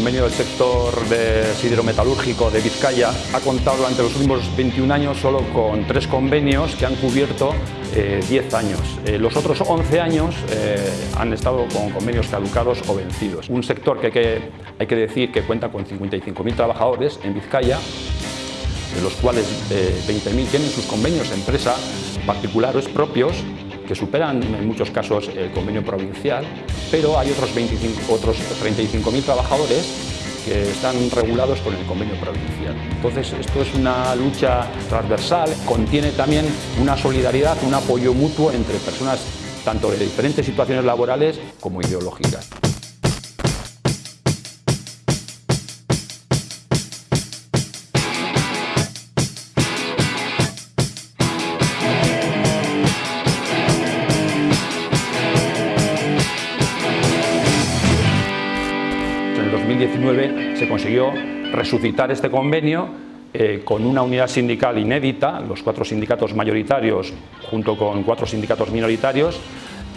convenio del sector de siderometalúrgico de Vizcaya ha contado durante los últimos 21 años solo con tres convenios que han cubierto 10 eh, años. Eh, los otros 11 años eh, han estado con convenios caducados o vencidos. Un sector que, hay que decir que cuenta con 55.000 trabajadores en Vizcaya, de los cuales 20.000 tienen sus convenios empresa particulares propios que superan en muchos casos el convenio provincial, pero hay otros, 25, otros 35.000 trabajadores que están regulados por el convenio provincial. Entonces, esto es una lucha transversal, contiene también una solidaridad, un apoyo mutuo entre personas tanto de diferentes situaciones laborales como ideológicas. El 2019 se consiguió resucitar este convenio eh, con una unidad sindical inédita, los cuatro sindicatos mayoritarios junto con cuatro sindicatos minoritarios,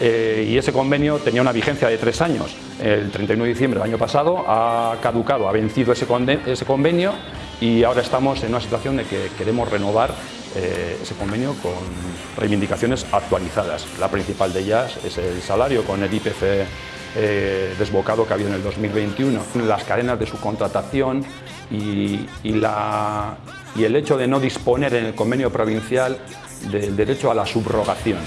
eh, y ese convenio tenía una vigencia de tres años. El 31 de diciembre del año pasado ha caducado, ha vencido ese, ese convenio y ahora estamos en una situación de que queremos renovar eh, ese convenio con reivindicaciones actualizadas. La principal de ellas es el salario con el IPC eh, desbocado que ha habido en el 2021, las cadenas de subcontratación y, y, la, y el hecho de no disponer en el convenio provincial del derecho a la subrogación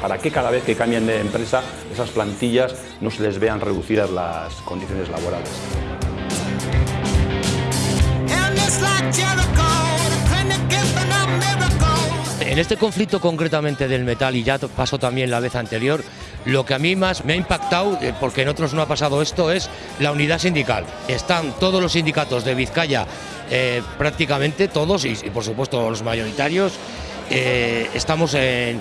para que cada vez que cambien de empresa esas plantillas no se les vean reducidas las condiciones laborales. En este conflicto concretamente del metal, y ya pasó también la vez anterior, lo que a mí más me ha impactado, eh, porque en otros no ha pasado esto, es la unidad sindical. Están todos los sindicatos de Vizcaya, eh, prácticamente todos, y, por supuesto los mayoritarios, eh, estamos en,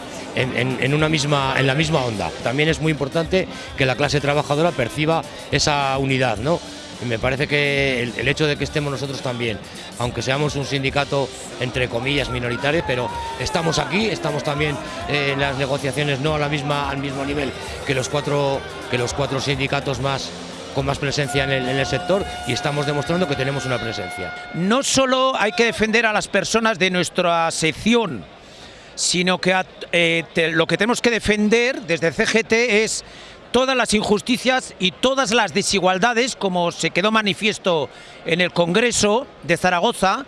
una misma, en la misma onda. También es muy importante que la clase trabajadora perciba esa unidad, ¿no? Y me parece que el, hecho de que estemos nosotros también, aunque seamos un sindicato entre comillas minoritario, pero estamos aquí, estamos también eh, en las negociaciones no a la misma, al mismo nivel que los cuatro, que los cuatro sindicatos más con más presencia en el, sector y estamos demostrando que tenemos una presencia. No solo hay que defender a las personas de nuestra sección, sino que eh, lo que tenemos que defender desde CGT es todas las injusticias y todas las desigualdades, como se quedó manifiesto en el Congreso de Zaragoza,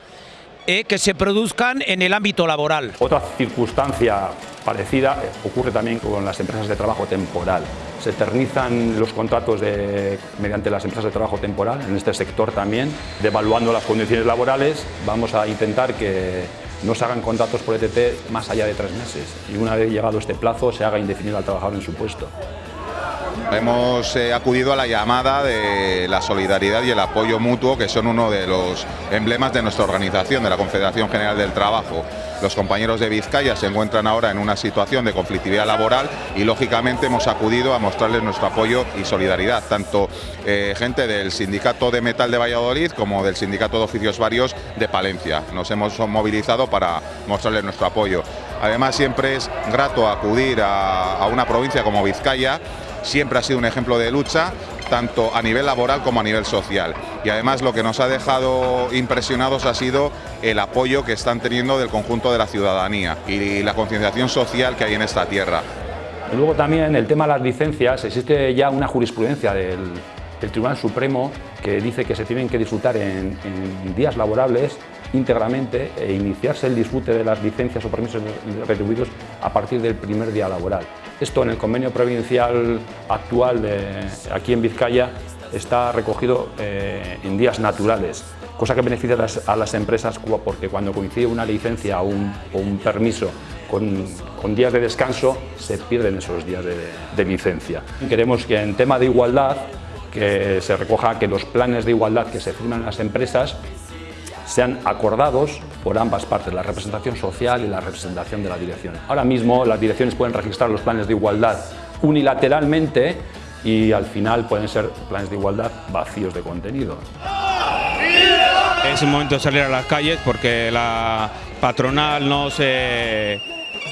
eh, que se produzcan en el ámbito laboral. Otra circunstancia parecida ocurre también con las empresas de trabajo temporal. Se eternizan los contratos mediante las empresas de trabajo temporal, en este sector también, devaluando las condiciones laborales. Vamos a intentar que no se hagan contratos por ETT más allá de tres meses y una vez llegado este plazo se haga indefinido al trabajador en su puesto. Hemos eh, acudido a la llamada de la solidaridad y el apoyo mutuo, que son uno de los emblemas de nuestra organización, de la Confederación General del Trabajo. Los compañeros de Vizcaya se encuentran ahora en una situación de conflictividad laboral y lógicamente hemos acudido a mostrarles nuestro apoyo y solidaridad, tanto eh, gente del Sindicato de Metal de Valladolid como del Sindicato de Oficios Varios de Palencia. Nos hemos movilizado para mostrarles nuestro apoyo. Además siempre es grato acudir a una provincia como Vizcaya siempre ha sido un ejemplo de lucha, tanto a nivel laboral como a nivel social. Y además lo que nos ha dejado impresionados ha sido el apoyo que están teniendo del conjunto de la ciudadanía y la concienciación social que hay en esta tierra. luego también el tema de las licencias, existe ya una jurisprudencia del, Tribunal Supremo que dice que se tienen que disfrutar en, en días laborables íntegramente e iniciarse el disfrute de las licencias o permisos retribuidos a partir del primer día laboral. Esto en el convenio provincial actual de, aquí en Vizcaya está recogido eh, en días naturales, cosa que beneficia a las, empresas porque cuando coincide una licencia o un, permiso con, días de descanso se pierden esos días de, de licencia. Queremos que en tema de igualdad que se recoja que los planes de igualdad que se firman en las empresas sean acordados por ambas partes, la representación social y la representación de la dirección. Ahora mismo las direcciones pueden registrar los planes de igualdad unilateralmente y al final pueden ser planes de igualdad vacíos de contenido. Es un momento de salir a las calles porque la patronal no se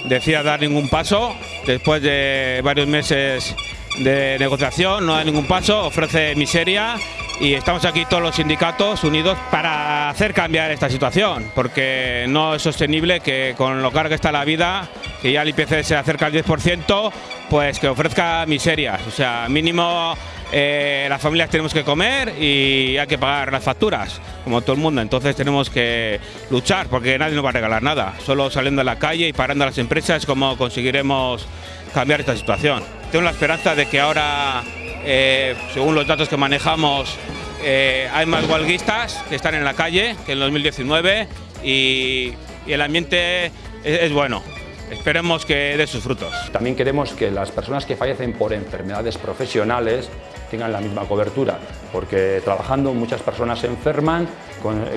decía dar ningún paso. Después de varios meses de negociación no da ningún paso, ofrece miseria y estamos aquí todos los sindicatos unidos para hacer cambiar esta situación, porque no es sostenible que con lo caro que está la vida, que ya el IPC se acerca al 10%, pues que ofrezca miserias. O sea, mínimo eh, las familias tenemos que comer y hay que pagar las facturas, como todo el mundo. Entonces tenemos que luchar porque nadie nos va a regalar nada. Solo saliendo a la calle y parando a las empresas es como conseguiremos cambiar esta situación. Tengo la esperanza de que ahora eh, según los datos que manejamos, eh, hay más huelguistas que están en la calle que en 2019 y, el ambiente es, bueno. Esperemos que dé sus frutos. También queremos que las personas que fallecen por enfermedades profesionales tengan la misma cobertura, porque trabajando muchas personas se enferman,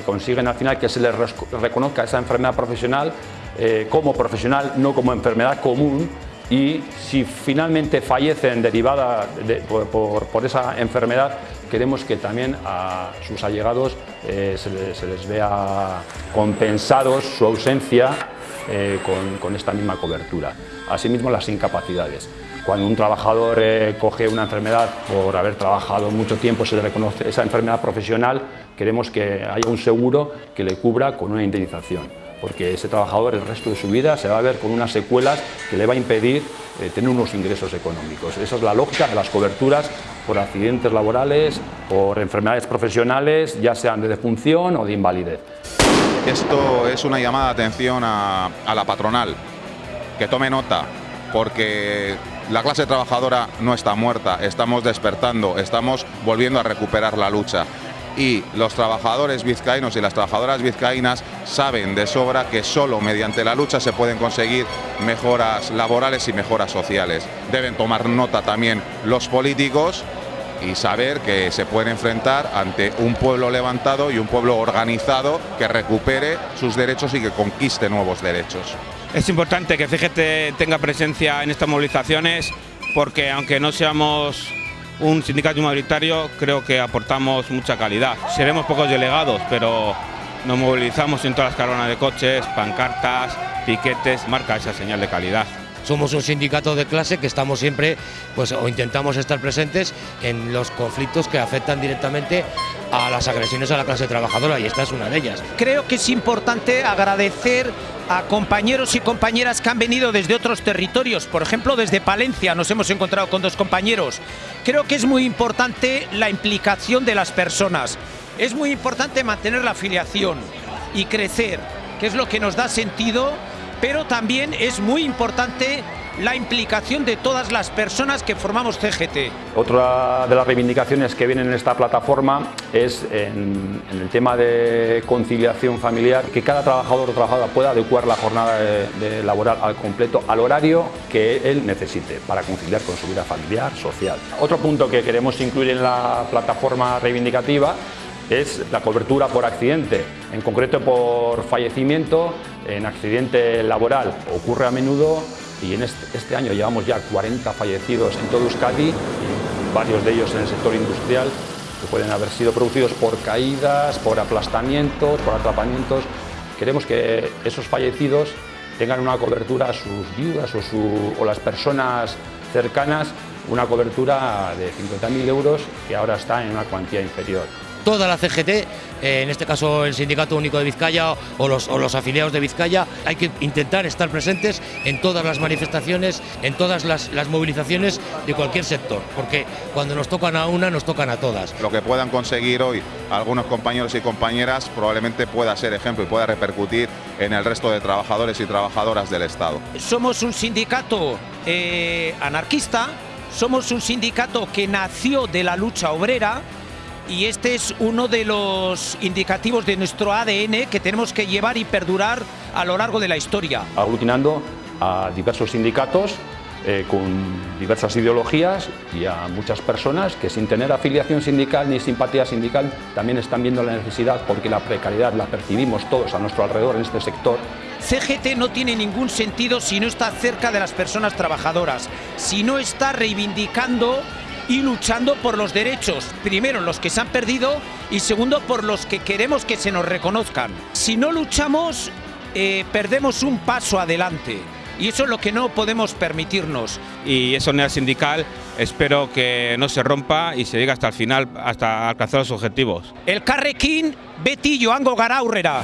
consiguen al final que se les reconozca esa enfermedad profesional eh, como profesional, no como enfermedad común, y si finalmente fallecen derivada por, esa enfermedad, queremos que también a sus allegados eh, se, les, vea compensados su ausencia eh, con, esta misma cobertura. Asimismo, las incapacidades. Cuando un trabajador eh, coge una enfermedad por haber trabajado mucho tiempo, se le reconoce esa enfermedad profesional, queremos que haya un seguro que le cubra con una indemnización porque ese trabajador el resto de su vida se va a ver con unas secuelas que le va a impedir eh, tener unos ingresos económicos. Esa es la lógica de las coberturas por accidentes laborales, por enfermedades profesionales, ya sean de defunción o de invalidez. Esto es una llamada de atención a, a la patronal, que tome nota, porque la clase trabajadora no está muerta, estamos despertando, estamos volviendo a recuperar la lucha y los trabajadores vizcaínos y las trabajadoras vizcaínas saben de sobra que solo mediante la lucha se pueden conseguir mejoras laborales y mejoras sociales. Deben tomar nota también los políticos y saber que se pueden enfrentar ante un pueblo levantado y un pueblo organizado que recupere sus derechos y que conquiste nuevos derechos. Es importante que CGT tenga presencia en estas movilizaciones porque aunque no seamos un sindicato mayoritario creo que aportamos mucha calidad. Seremos pocos delegados, pero nos movilizamos en todas las caravanas de coches, pancartas, piquetes, marca esa señal de calidad. Somos un sindicato de clase que estamos siempre, pues, o intentamos estar presentes en los conflictos que afectan directamente a las agresiones a la clase trabajadora y esta es una de ellas. Creo que es importante agradecer a compañeros y compañeras que han venido desde otros territorios, por ejemplo desde Palencia nos hemos encontrado con dos compañeros. Creo que es muy importante la implicación de las personas, es muy importante mantener la afiliación y crecer, que es lo que nos da sentido, pero también es muy importante la implicación de todas las personas que formamos CGT. Otra de las reivindicaciones que vienen en esta plataforma es en, el tema de conciliación familiar, que cada trabajador o trabajadora pueda adecuar la jornada de, laboral al completo, al horario que él necesite para conciliar con su vida familiar, social. Otro punto que queremos incluir en la plataforma reivindicativa es la cobertura por accidente, en concreto por fallecimiento en accidente laboral. Ocurre a menudo y en este, año llevamos ya 40 fallecidos en todo Euskadi, varios de ellos en el sector industrial, que pueden haber sido producidos por caídas, por aplastamientos, por atrapamientos. Queremos que esos fallecidos tengan una cobertura sus viudas o, o las personas cercanas, una cobertura de 50.000 euros que ahora está en una cuantía inferior toda la CGT, eh, en este caso el Sindicato Único de Vizcaya o los, afiliados de Vizcaya, hay que intentar estar presentes en todas las manifestaciones, en todas las, movilizaciones de cualquier sector, porque cuando nos tocan a una, nos tocan a todas. Lo que puedan conseguir hoy algunos compañeros y compañeras probablemente pueda ser ejemplo y pueda repercutir en el resto de trabajadores y trabajadoras del Estado. Somos un sindicato eh, anarquista, somos un sindicato que nació de la lucha obrera, y este es uno de los indicativos de nuestro ADN que tenemos que llevar y perdurar a lo largo de la historia. Aglutinando a diversos sindicatos eh, con diversas ideologías y a muchas personas que sin tener afiliación sindical ni simpatía sindical también están viendo la necesidad porque la precariedad la percibimos todos a nuestro alrededor en este sector. CGT no tiene ningún sentido si no está cerca de las personas trabajadoras, si no está reivindicando y luchando por los derechos, primero los que se han perdido y segundo por los que queremos que se nos reconozcan. Si no luchamos, eh, perdemos un paso adelante. Y eso es lo que no podemos permitirnos. Y esa unidad sindical espero que no se rompa y se llegue hasta el final, hasta alcanzar los objetivos. El Carrequín, Beti Joango Gara aurrera.